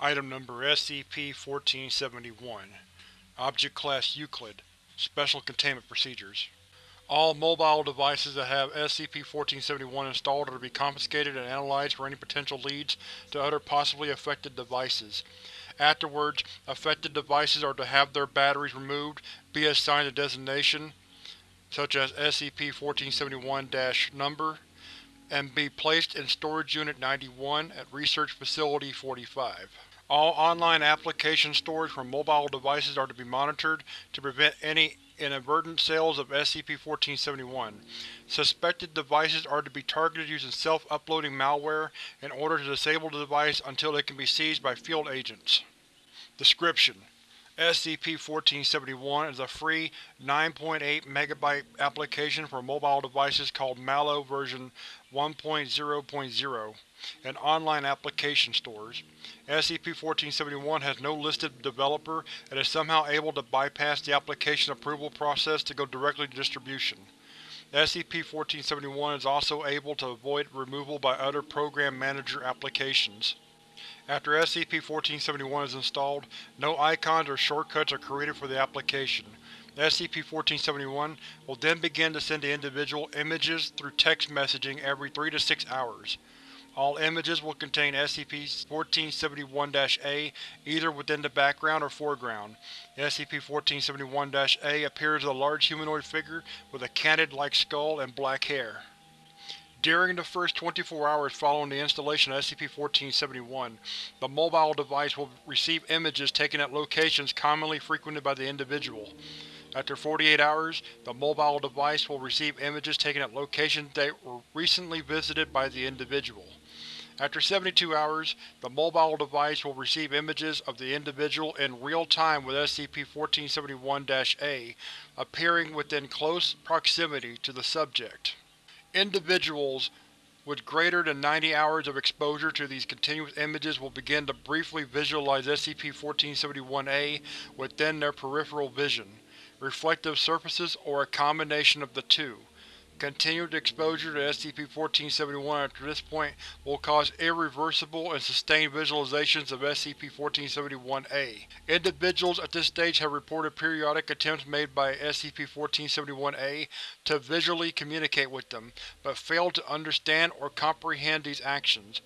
Item Number SCP-1471 Object Class Euclid Special Containment Procedures All mobile devices that have SCP-1471 installed are to be confiscated and analyzed for any potential leads to other possibly affected devices. Afterwards, affected devices are to have their batteries removed, be assigned a designation, such as SCP-1471-Number, and be placed in Storage Unit 91 at Research Facility 45. All online application storage from mobile devices are to be monitored to prevent any inadvertent sales of SCP-1471. Suspected devices are to be targeted using self-uploading malware in order to disable the device until it can be seized by field agents. Description: SCP-1471 is a free 9.8 MB application for mobile devices called Mallow version 1.0.0 and online application stores. SCP-1471 has no listed developer and is somehow able to bypass the application approval process to go directly to distribution. SCP-1471 is also able to avoid removal by other Program Manager applications. After SCP-1471 is installed, no icons or shortcuts are created for the application. SCP-1471 will then begin to send the individual images through text messaging every 3 to 6 hours. All images will contain SCP-1471-A either within the background or foreground. SCP-1471-A appears as a large humanoid figure with a canid-like skull and black hair. During the first 24 hours following the installation of SCP-1471, the mobile device will receive images taken at locations commonly frequented by the individual. After 48 hours, the mobile device will receive images taken at locations that were recently visited by the individual. After 72 hours, the mobile device will receive images of the individual in real time with SCP-1471-A appearing within close proximity to the subject. Individuals with greater than 90 hours of exposure to these continuous images will begin to briefly visualize SCP-1471-A within their peripheral vision, reflective surfaces, or a combination of the two. Continued exposure to SCP-1471 after this point will cause irreversible and sustained visualizations of SCP-1471-A. Individuals at this stage have reported periodic attempts made by SCP-1471-A to visually communicate with them, but failed to understand or comprehend these actions.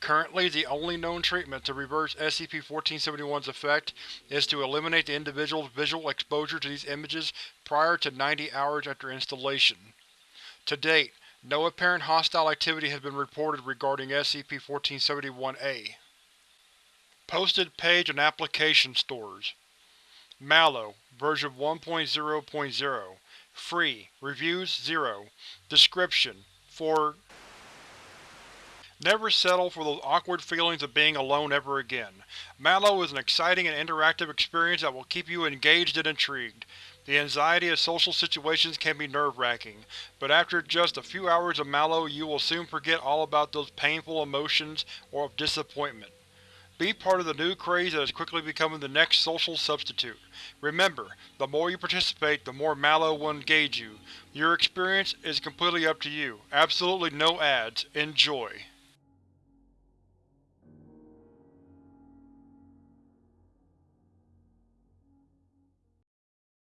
Currently, the only known treatment to reverse SCP-1471's effect is to eliminate the individual's visual exposure to these images prior to 90 hours after installation. To date, no apparent hostile activity has been reported regarding SCP-1471-A. Posted page on application stores Mallow, version 1.0.0 Free. Reviews 0 Description: For Never settle for those awkward feelings of being alone ever again. Mallow is an exciting and interactive experience that will keep you engaged and intrigued. The anxiety of social situations can be nerve-wracking, but after just a few hours of Mallow you will soon forget all about those painful emotions or of disappointment. Be part of the new craze that is quickly becoming the next social substitute. Remember, the more you participate, the more Mallow will engage you. Your experience is completely up to you. Absolutely no ads. Enjoy.